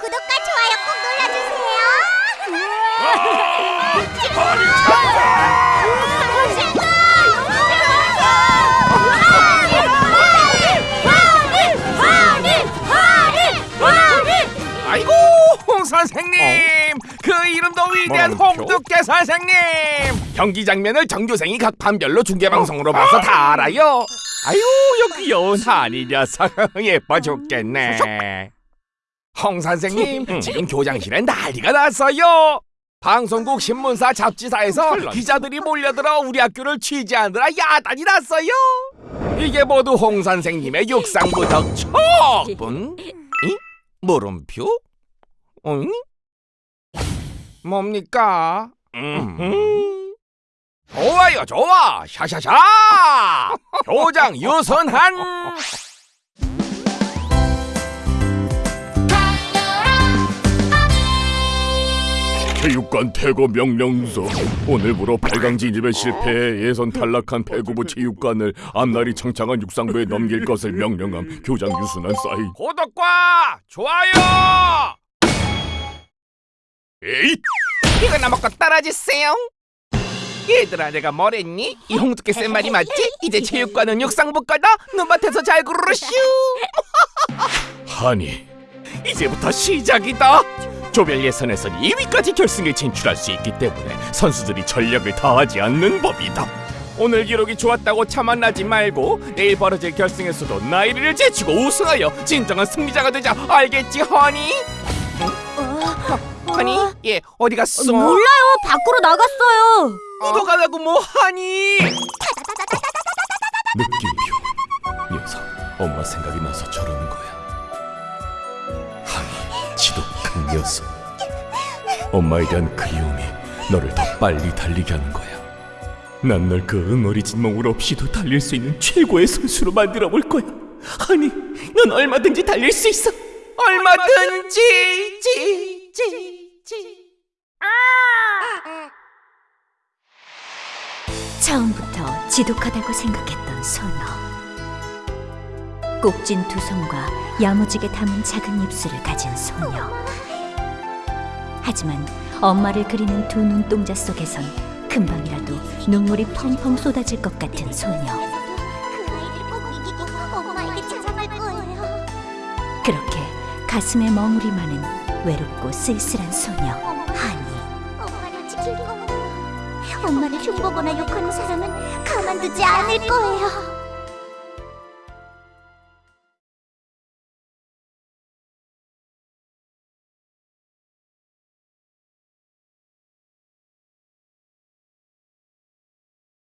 구독과 좋아요 꼭 눌러주세요. 허니 아이고 홍 선생님. 그 이름도 위대한 홍두깨 선생님. 경기 장면을 전교생이 각 반별로 중계 방송으로 봐서 다 알아요. 아유 여 귀여운 한이 녀석 예뻐 죽겠네 홍 선생님 지금 교장실에 난리가 났어요 방송국 신문사 잡지사에서 기자들이 몰려들어 우리 학교를 취재하느라 야단이 났어요 이게 모두 홍 선생님의 육상부 덕촉분 이? 물음표? 응? 뭡니까? 음. 좋아요, 좋아. 샤샤샤. 교장 유선한. 체육관 퇴거 명령서 오늘부로 8강 진입에 실패해 예선 탈락한 배구부 체육관을 앞날이 창창한 육상부에 넘길 것을 명령함 교장 유순한 사인 구독과 좋아요. 에잇 이거나 먹고 떨어지세요. 얘들아, 내가 뭐랬니? 이 홍두깨 쌤 말이 맞지? 이제 체육관은 육상부 거다. 눈밭에서 잘 구르르 슈. 하니 이제부터 시작이다. 조별 예선에선 2위까지 결승에 진출할 수 있기 때문에 선수들이 전력을 다하지 않는 법이다. 오늘 기록이 좋았다고 차만나지 말고 내일 벌어질 결승에서도 나이를 제치고 우승하여 진정한 승리자가 되자. 알겠지, 허니? 허니? 예, 어디 갔어? 몰라요. 밖으로 나갔어요. 묻어가라고 뭐 하니? 느낌표 녀석 엄마 생각이 나서 저러는 거야 녀석 엄마에 대한 그리움이 너를 더 빨리 달리게 하는 거야 난 널 그 응어리진 몽울 없이도 달릴 수 있는 최고의 선수로 만들어 볼 거야 하니 넌 얼마든지 달릴 수 있어 얼마든지 지, 지, 지. 처음부터 지독하다고 생각했던 소녀. 꼭진 두 손과 야무지게 담은 작은 입술을 가진 소녀. 하지만 엄마를 그리는 두 눈동자 속에선 금방이라도 눈물이 펑펑 쏟아질 것 같은 소녀. 그 아이들 꼭 이기고 엄마에게 찾아갈 거예요. 그렇게 가슴에 머무리 마는 외롭고 쓸쓸한 소녀 하니. 엄마를. 엄마를 흉보거나 욕하는 사람은 가만두지 않을 거예요.